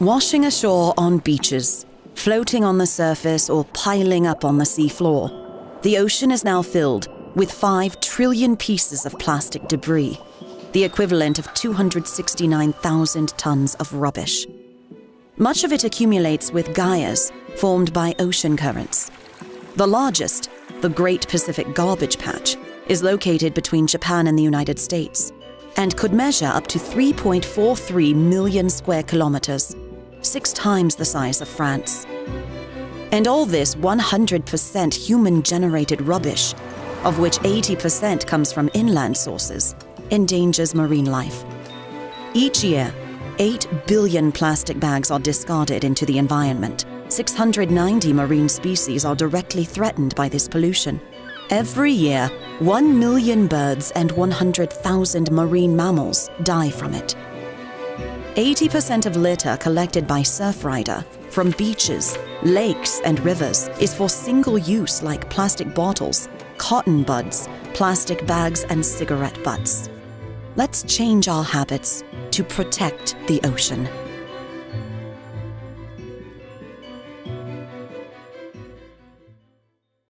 Washing ashore on beaches, floating on the surface, or piling up on the seafloor, the ocean is now filled with 5 trillion pieces of plastic debris, the equivalent of 269,000 tons of rubbish. Much of it accumulates with gyres formed by ocean currents. The largest, the Great Pacific Garbage Patch, is located between Japan and the United States and could measure up to 3.43 million square kilometers, six times the size of France. And all this 100% human generated rubbish, of which 80% comes from inland sources, endangers marine life. Each year, 8 billion plastic bags are discarded into the environment. 690 marine species are directly threatened by this pollution. Every year, 1 million birds and 100,000 marine mammals die from it. 80% of litter collected by Surfrider from beaches, lakes, and rivers is for single use like plastic bottles, cotton buds, plastic bags, and cigarette butts. Let's change our habits to protect the ocean.